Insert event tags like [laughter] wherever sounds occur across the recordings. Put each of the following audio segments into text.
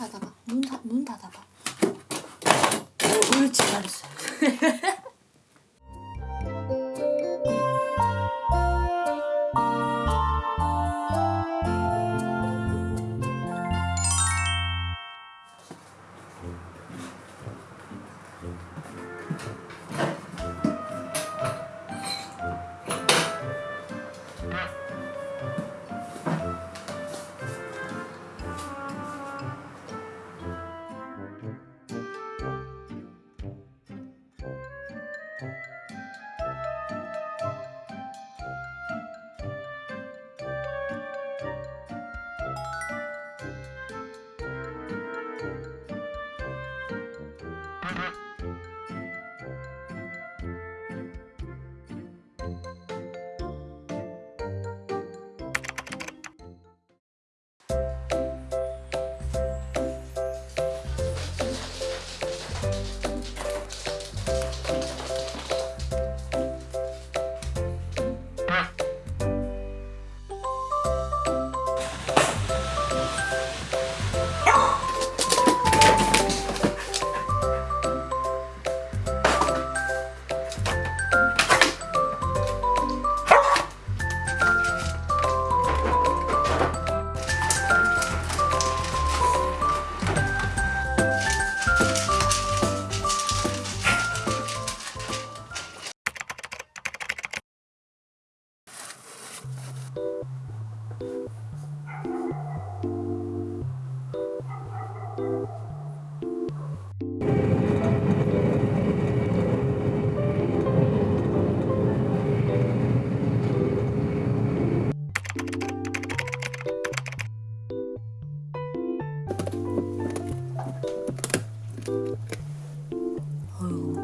닫아봐. 문, 문 닫아봐. 어, 옳지, 잘했어. [laughs] Mm-hmm.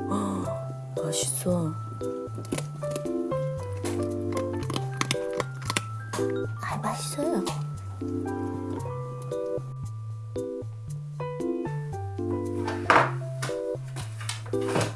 아, 맛있어. you